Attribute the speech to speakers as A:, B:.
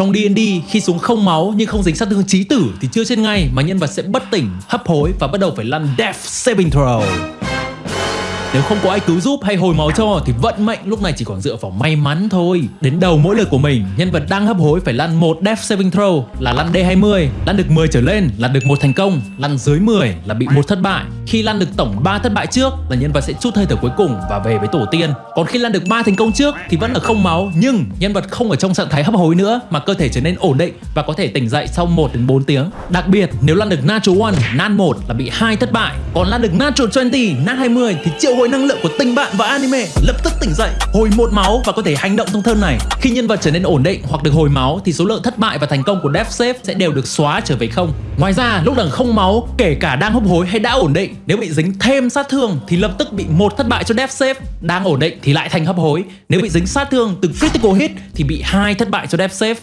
A: Trong D&D, khi xuống không máu nhưng không dính sát thương chí tử thì chưa chết ngay mà nhân vật sẽ bất tỉnh, hấp hối và bắt đầu phải lăn Death Saving Throw. Nếu không có ai cứu giúp hay hồi máu cho thì vận mệnh lúc này chỉ còn dựa vào may mắn thôi. Đến đầu mỗi lượt của mình, nhân vật đang hấp hối phải lăn một Death Saving Throw là lăn D20, lăn được 10 trở lên là được một thành công, lăn dưới 10 là bị một thất bại. Khi lăn được tổng 3 thất bại trước là nhân vật sẽ chút hơi thở cuối cùng và về với tổ tiên. Còn khi lăn được 3 thành công trước thì vẫn là không máu nhưng nhân vật không ở trong trạng thái hấp hối nữa mà cơ thể trở nên ổn định và có thể tỉnh dậy sau 1 đến 4 tiếng. Đặc biệt nếu lăn được Natural 1, Nan 1 là bị hai thất bại, còn lăn được Natural 20, Nan 20 thì triệu hồi năng lượng của tình bạn và anime lập tức tỉnh dậy, hồi một máu và có thể hành động trong thơ này. Khi nhân vật trở nên ổn định hoặc được hồi máu thì số lượng thất bại và thành công của Death Save sẽ đều được xóa trở về không. Ngoài ra, lúc đằng không máu, kể cả đang hấp hối hay đã ổn định, nếu bị dính thêm sát thương thì lập tức bị một thất bại cho Death Save. Đang ổn định thì lại thành hấp hối. Nếu bị dính sát thương từ critical hit thì bị hai thất bại cho Death Save.